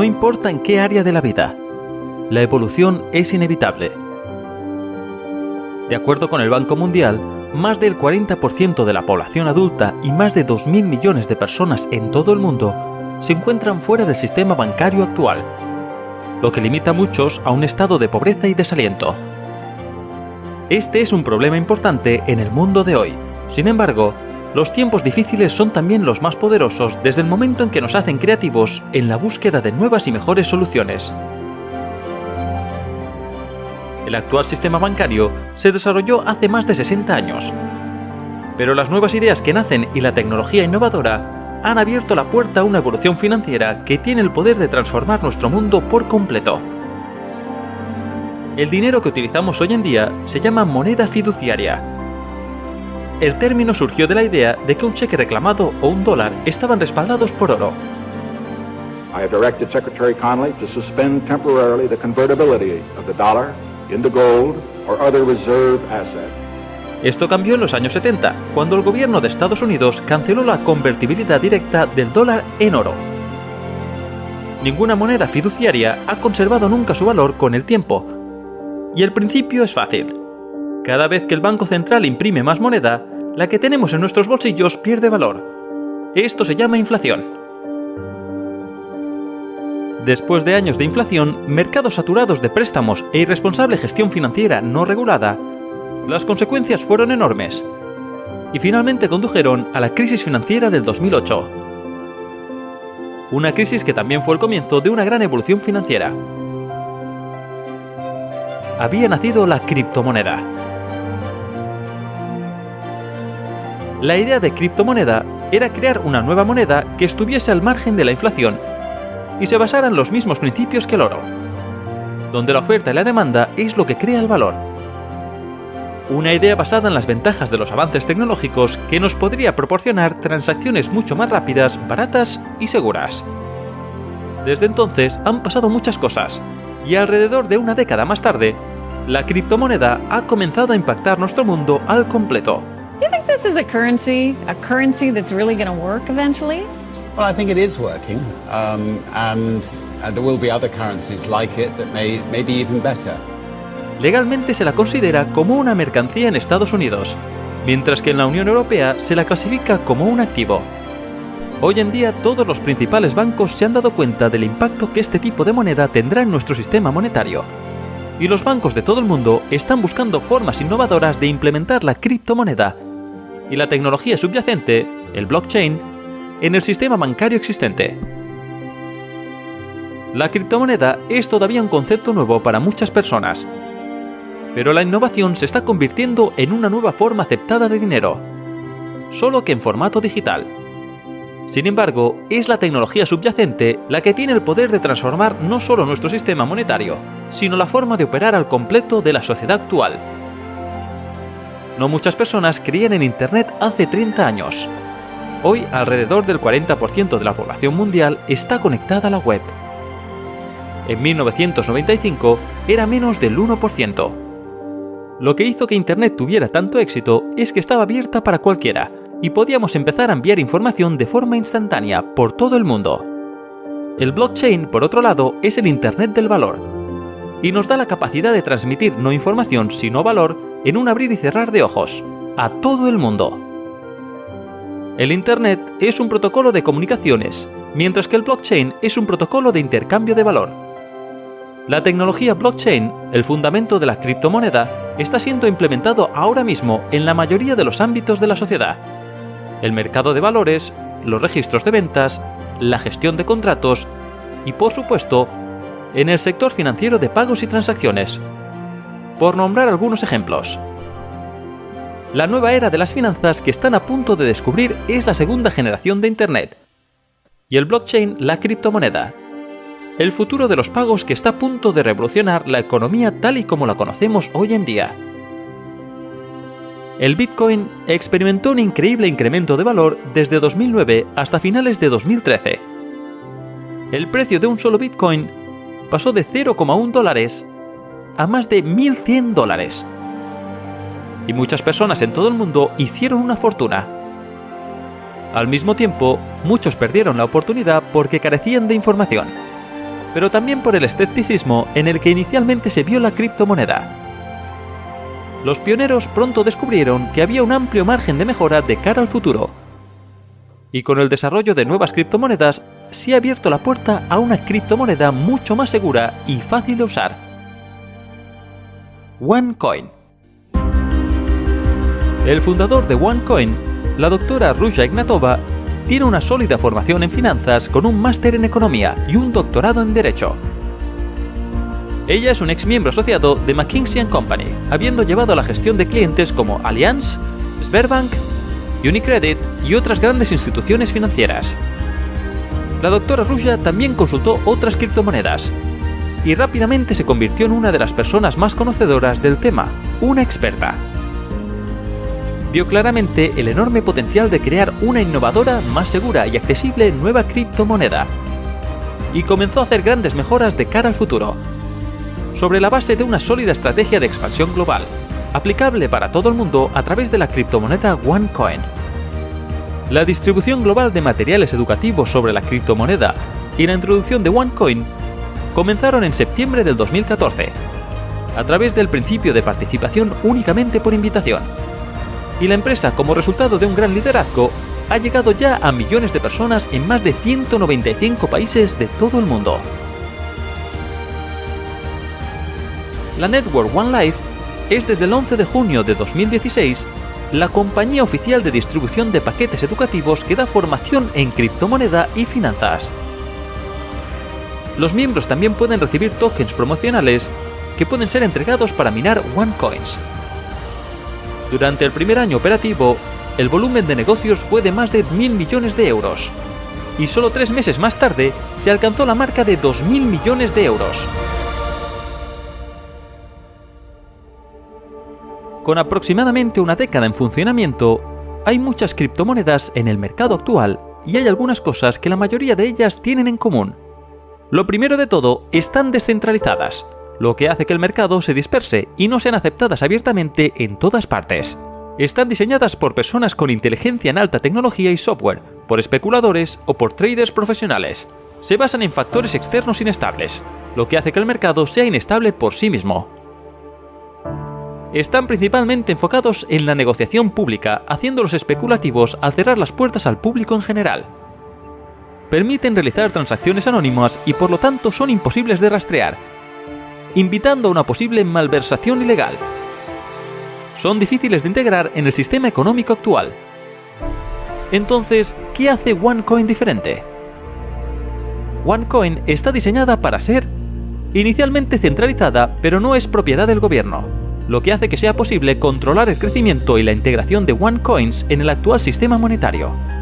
no importa en qué área de la vida. La evolución es inevitable. De acuerdo con el Banco Mundial, más del 40% de la población adulta y más de 2.000 millones de personas en todo el mundo se encuentran fuera del sistema bancario actual, lo que limita a muchos a un estado de pobreza y desaliento. Este es un problema importante en el mundo de hoy. Sin embargo, los tiempos difíciles son también los más poderosos desde el momento en que nos hacen creativos en la búsqueda de nuevas y mejores soluciones. El actual sistema bancario se desarrolló hace más de 60 años. Pero las nuevas ideas que nacen y la tecnología innovadora han abierto la puerta a una evolución financiera que tiene el poder de transformar nuestro mundo por completo. El dinero que utilizamos hoy en día se llama moneda fiduciaria. El término surgió de la idea de que un cheque reclamado o un dólar estaban respaldados por oro. I have directed Secretary Connolly to suspend temporarily the convertibility of the dollar into gold or other reserve asset. Esto cambió en los años 70, cuando el gobierno de Estados Unidos canceló la convertibilidad directa del dólar en oro. Ninguna moneda fiduciaria ha conservado nunca su valor con el tiempo. Y el principio es fácil. Cada vez que el Banco Central imprime más moneda, la que tenemos en nuestros bolsillos pierde valor. Esto se llama inflación. Después de años de inflación, mercados saturados de préstamos e irresponsable gestión financiera no regulada, las consecuencias fueron enormes y finalmente condujeron a la crisis financiera del 2008. Una crisis que también fue el comienzo de una gran evolución financiera. Había nacido la criptomoneda. La idea de criptomoneda era crear una nueva moneda que estuviese al margen de la inflación y se basara en los mismos principios que el oro, donde la oferta y la demanda es lo que crea el valor. Una idea basada en las ventajas de los avances tecnológicos que nos podría proporcionar transacciones mucho más rápidas, baratas y seguras. Desde entonces han pasado muchas cosas, y alrededor de una década más tarde, la criptomoneda ha comenzado a impactar nuestro mundo al completo. Do you think this is a currency, a currency that's really going to work eventually? Well, I think it is working, um, and uh, there will be other currencies like it that may, may be even better. Legalmente se la considera como una mercancía en Estados Unidos, mientras que en la Unión Europea se la clasifica como un activo. Hoy en día todos los principales bancos se han dado cuenta del impacto que este tipo de moneda tendrá en nuestro sistema monetario. Y los bancos de todo el mundo están buscando formas innovadoras de implementar la criptomoneda y la tecnología subyacente, el blockchain, en el sistema bancario existente. La criptomoneda es todavía un concepto nuevo para muchas personas, pero la innovación se está convirtiendo en una nueva forma aceptada de dinero, solo que en formato digital. Sin embargo, es la tecnología subyacente la que tiene el poder de transformar no solo nuestro sistema monetario, sino la forma de operar al completo de la sociedad actual. No muchas personas creían en Internet hace 30 años, Hoy alrededor del 40% de la población mundial está conectada a la web. En 1995 era menos del 1%. Lo que hizo que Internet tuviera tanto éxito es que estaba abierta para cualquiera y podíamos empezar a enviar información de forma instantánea por todo el mundo. El blockchain, por otro lado, es el Internet del valor y nos da la capacidad de transmitir no información sino valor en un abrir y cerrar de ojos, a todo el mundo. El Internet es un protocolo de comunicaciones, mientras que el blockchain es un protocolo de intercambio de valor. La tecnología blockchain, el fundamento de la criptomoneda, está siendo implementado ahora mismo en la mayoría de los ámbitos de la sociedad. El mercado de valores, los registros de ventas, la gestión de contratos y, por supuesto, en el sector financiero de pagos y transacciones. Por nombrar algunos ejemplos. La nueva era de las finanzas que están a punto de descubrir es la segunda generación de Internet. Y el blockchain, la criptomoneda. El futuro de los pagos que está a punto de revolucionar la economía tal y como la conocemos hoy en día. El Bitcoin experimentó un increíble incremento de valor desde 2009 hasta finales de 2013. El precio de un solo Bitcoin pasó de 0,1 dólares a más de 1.100 dólares y muchas personas en todo el mundo hicieron una fortuna. Al mismo tiempo, muchos perdieron la oportunidad porque carecían de información. pero también por el escepticismo en el que inicialmente se vio la criptomoneda. Los pioneros pronto descubrieron que había un amplio margen de mejora de cara al futuro. Y con el desarrollo de nuevas criptomonedas, se ha abierto la puerta a una criptomoneda mucho más segura y fácil de usar. OneCoin. El fundador de OneCoin, la doctora Ruja Ignatova, tiene una sólida formación en finanzas con un máster en economía y un doctorado en derecho. Ella es un ex miembro asociado de McKinsey Company, habiendo llevado la gestión de clientes como Allianz, Sberbank, Unicredit y otras grandes instituciones financieras. La doctora Ruja también consultó otras criptomonedas y rápidamente se convirtió en una de las personas más conocedoras del tema, una experta. Vio claramente el enorme potencial de crear una innovadora, más segura y accesible nueva criptomoneda y comenzó a hacer grandes mejoras de cara al futuro, sobre la base de una sólida estrategia de expansión global, aplicable para todo el mundo a través de la criptomoneda OneCoin. La distribución global de materiales educativos sobre la criptomoneda y la introducción de OneCoin comenzaron en septiembre del 2014, a través del principio de participación únicamente por invitación. Y la empresa, como resultado de un gran liderazgo, ha llegado ya a millones de personas en más de 195 países de todo el mundo. La network One Life es desde el 11 de junio de 2016 la compañía oficial de distribución de paquetes educativos que da formación en criptomoneda y finanzas. Los miembros también pueden recibir tokens promocionales que pueden ser entregados para minar OneCoins. Durante el primer año operativo, el volumen de negocios fue de más de mil millones de euros. Y solo tres meses más tarde se alcanzó la marca de 2.000 millones de euros. Con aproximadamente una década en funcionamiento, hay muchas criptomonedas en el mercado actual y hay algunas cosas que la mayoría de ellas tienen en común. Lo primero de todo, están descentralizadas, lo que hace que el mercado se disperse y no sean aceptadas abiertamente en todas partes. Están diseñadas por personas con inteligencia en alta tecnología y software, por especuladores o por traders profesionales. Se basan en factores externos inestables, lo que hace que el mercado sea inestable por sí mismo. Están principalmente enfocados en la negociación pública, haciéndolos especulativos al cerrar las puertas al público en general. Permiten realizar transacciones anónimas y por lo tanto son imposibles de rastrear, invitando a una posible malversación ilegal. Son difíciles de integrar en el sistema económico actual. Entonces, ¿qué hace OneCoin diferente? OneCoin está diseñada para ser inicialmente centralizada, pero no es propiedad del gobierno, lo que hace que sea posible controlar el crecimiento y la integración de OneCoins en el actual sistema monetario.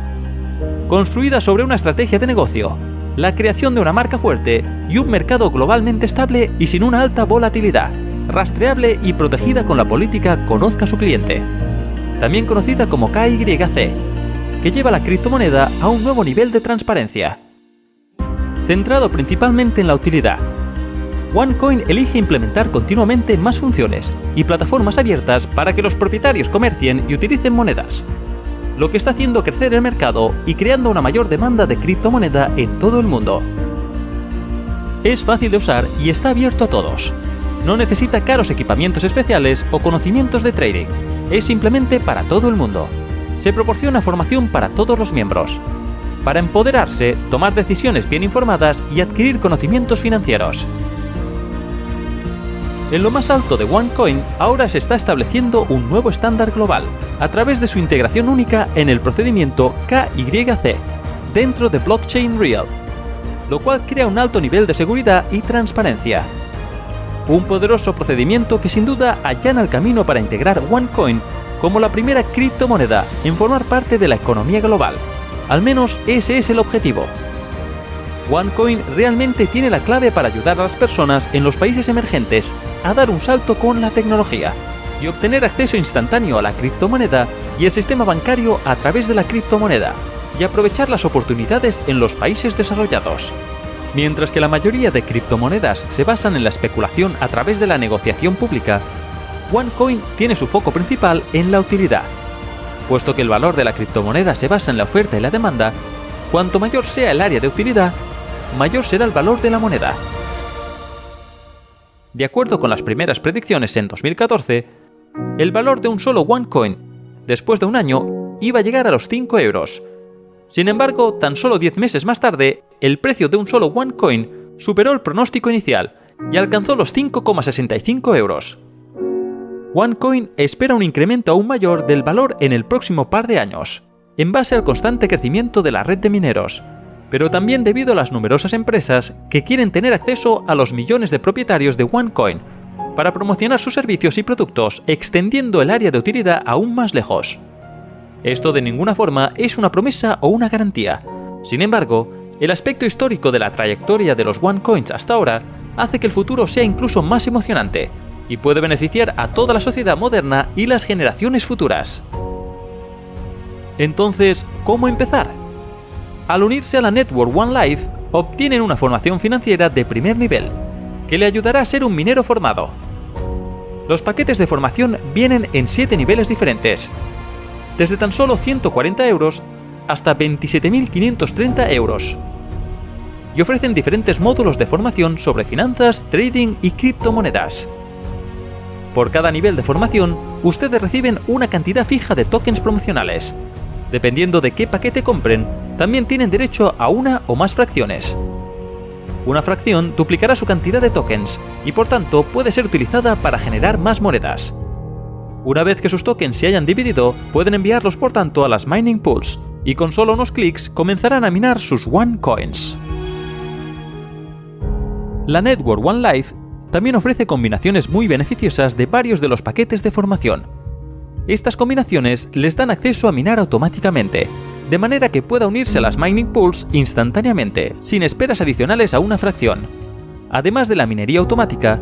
Construida sobre una estrategia de negocio, la creación de una marca fuerte y un mercado globalmente estable y sin una alta volatilidad, rastreable y protegida con la política Conozca su cliente, también conocida como KYC, que lleva la criptomoneda a un nuevo nivel de transparencia. Centrado principalmente en la utilidad, OneCoin elige implementar continuamente más funciones y plataformas abiertas para que los propietarios comercien y utilicen monedas, lo que está haciendo crecer el mercado y creando una mayor demanda de criptomoneda en todo el mundo. Es fácil de usar y está abierto a todos. No necesita caros equipamientos especiales o conocimientos de trading. Es simplemente para todo el mundo. Se proporciona formación para todos los miembros. Para empoderarse, tomar decisiones bien informadas y adquirir conocimientos financieros. En lo más alto de OneCoin ahora se está estableciendo un nuevo estándar global, a través de su integración única en el procedimiento KYC, dentro de Blockchain Real, lo cual crea un alto nivel de seguridad y transparencia. Un poderoso procedimiento que sin duda allana el camino para integrar OneCoin como la primera criptomoneda en formar parte de la economía global. Al menos ese es el objetivo. OneCoin realmente tiene la clave para ayudar a las personas en los países emergentes a dar un salto con la tecnología y obtener acceso instantáneo a la criptomoneda y el sistema bancario a través de la criptomoneda y aprovechar las oportunidades en los países desarrollados. Mientras que la mayoría de criptomonedas se basan en la especulación a través de la negociación pública, OneCoin tiene su foco principal en la utilidad. Puesto que el valor de la criptomoneda se basa en la oferta y la demanda, cuanto mayor sea el área de utilidad, mayor será el valor de la moneda. De acuerdo con las primeras predicciones en 2014, el valor de un solo OneCoin, después de un año, iba a llegar a los 5 euros. Sin embargo, tan solo 10 meses más tarde, el precio de un solo OneCoin superó el pronóstico inicial y alcanzó los 5,65 euros. OneCoin espera un incremento aún mayor del valor en el próximo par de años, en base al constante crecimiento de la red de mineros, pero también debido a las numerosas empresas que quieren tener acceso a los millones de propietarios de OneCoin para promocionar sus servicios y productos extendiendo el área de utilidad aún más lejos. Esto de ninguna forma es una promesa o una garantía. Sin embargo, el aspecto histórico de la trayectoria de los OneCoins hasta ahora hace que el futuro sea incluso más emocionante y puede beneficiar a toda la sociedad moderna y las generaciones futuras. Entonces, ¿cómo empezar? Al unirse a la Network One Life, obtienen una formación financiera de primer nivel, que le ayudará a ser un minero formado. Los paquetes de formación vienen en 7 niveles diferentes, desde tan solo 140 euros hasta 27.530 euros. Y ofrecen diferentes módulos de formación sobre finanzas, trading y criptomonedas. Por cada nivel de formación, ustedes reciben una cantidad fija de tokens promocionales. Dependiendo de qué paquete compren, también tienen derecho a una o más fracciones. Una fracción duplicará su cantidad de tokens y por tanto puede ser utilizada para generar más monedas. Una vez que sus tokens se hayan dividido, pueden enviarlos por tanto a las mining pools y con solo unos clics comenzarán a minar sus One Coins. La Network One Life también ofrece combinaciones muy beneficiosas de varios de los paquetes de formación. Estas combinaciones les dan acceso a minar automáticamente, de manera que pueda unirse a las mining pools instantáneamente, sin esperas adicionales a una fracción. Además de la minería automática,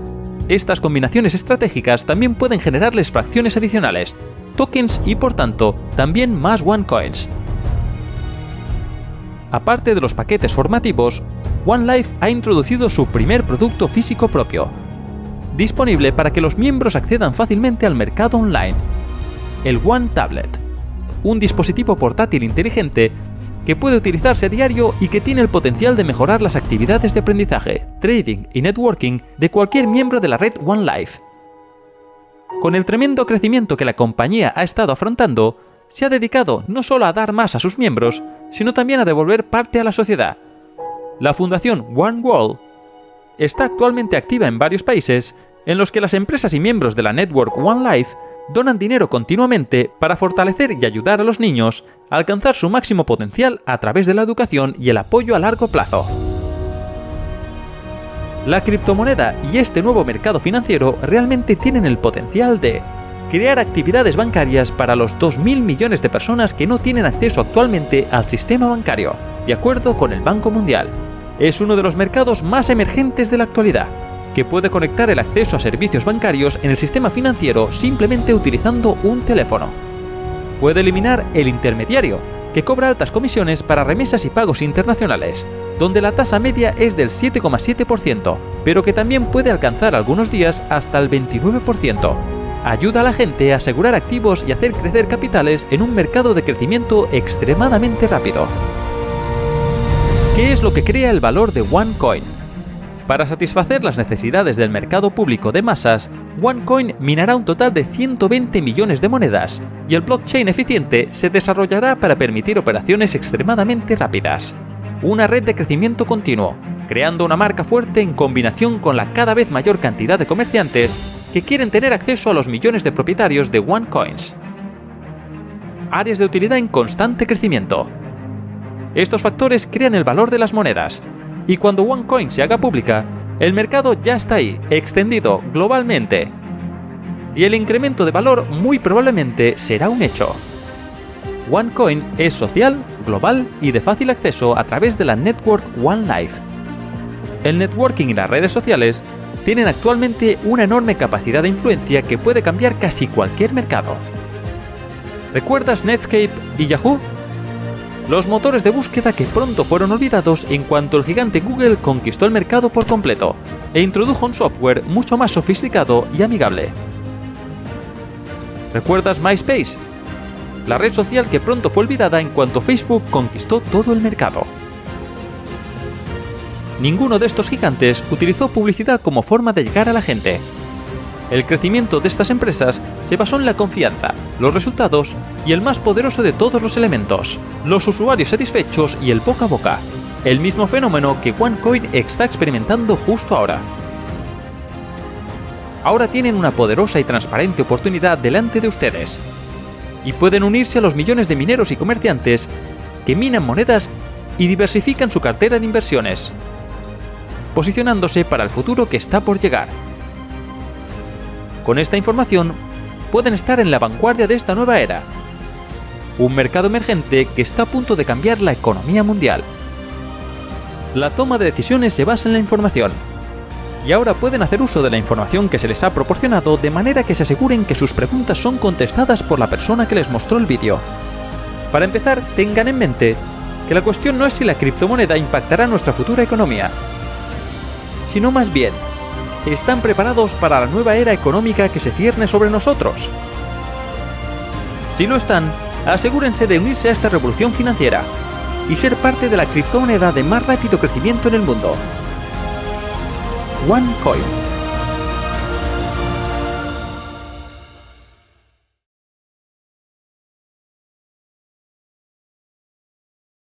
estas combinaciones estratégicas también pueden generarles fracciones adicionales, tokens y por tanto también más OneCoins. Aparte de los paquetes formativos, OneLife ha introducido su primer producto físico propio, disponible para que los miembros accedan fácilmente al mercado online, el One Tablet, un dispositivo portátil inteligente que puede utilizarse a diario y que tiene el potencial de mejorar las actividades de aprendizaje, trading y networking de cualquier miembro de la red OneLife. Con el tremendo crecimiento que la compañía ha estado afrontando, se ha dedicado no solo a dar más a sus miembros, sino también a devolver parte a la sociedad. La fundación One World está actualmente activa en varios países en los que las empresas y miembros de la network One Life donan dinero continuamente para fortalecer y ayudar a los niños a alcanzar su máximo potencial a través de la educación y el apoyo a largo plazo. La criptomoneda y este nuevo mercado financiero realmente tienen el potencial de crear actividades bancarias para los 2.000 millones de personas que no tienen acceso actualmente al sistema bancario, de acuerdo con el Banco Mundial. Es uno de los mercados más emergentes de la actualidad que puede conectar el acceso a servicios bancarios en el sistema financiero simplemente utilizando un teléfono. Puede eliminar el intermediario, que cobra altas comisiones para remesas y pagos internacionales, donde la tasa media es del 7,7%, pero que también puede alcanzar algunos días hasta el 29%. Ayuda a la gente a asegurar activos y hacer crecer capitales en un mercado de crecimiento extremadamente rápido. ¿Qué es lo que crea el valor de OneCoin? Para satisfacer las necesidades del mercado público de masas, OneCoin minará un total de 120 millones de monedas y el blockchain eficiente se desarrollará para permitir operaciones extremadamente rápidas. Una red de crecimiento continuo, creando una marca fuerte en combinación con la cada vez mayor cantidad de comerciantes que quieren tener acceso a los millones de propietarios de OneCoins. Áreas de utilidad en constante crecimiento. Estos factores crean el valor de las monedas, y cuando OneCoin se haga pública, el mercado ya está ahí, extendido globalmente. Y el incremento de valor muy probablemente será un hecho. OneCoin es social, global y de fácil acceso a través de la network OneLife. El networking y las redes sociales tienen actualmente una enorme capacidad de influencia que puede cambiar casi cualquier mercado. ¿Recuerdas Netscape y Yahoo? Los motores de búsqueda que pronto fueron olvidados en cuanto el gigante Google conquistó el mercado por completo e introdujo un software mucho más sofisticado y amigable. ¿Recuerdas MySpace? La red social que pronto fue olvidada en cuanto Facebook conquistó todo el mercado. ninguno de estos gigantes utilizó publicidad como forma de llegar a la gente. El crecimiento de estas empresas se basó en la confianza, los resultados y el más poderoso de todos los elementos, los usuarios satisfechos y el boca a boca, el mismo fenómeno que OneCoin está experimentando justo ahora. Ahora tienen una poderosa y transparente oportunidad delante de ustedes, y pueden unirse a los millones de mineros y comerciantes que minan monedas y diversifican su cartera de inversiones, posicionándose para el futuro que está por llegar. Con esta información, pueden estar en la vanguardia de esta nueva era. Un mercado emergente que está a punto de cambiar la economía mundial. La toma de decisiones se basa en la información. Y ahora pueden hacer uso de la información que se les ha proporcionado de manera que se aseguren que sus preguntas son contestadas por la persona que les mostró el vídeo. Para empezar, tengan en mente que la cuestión no es si la criptomoneda impactará nuestra futura economía, sino más bien, ¿están preparados para la nueva era económica que se cierne sobre nosotros? Si lo están, asegúrense de unirse a esta revolución financiera y ser parte de la criptomoneda de más rápido crecimiento en el mundo. OneCoin.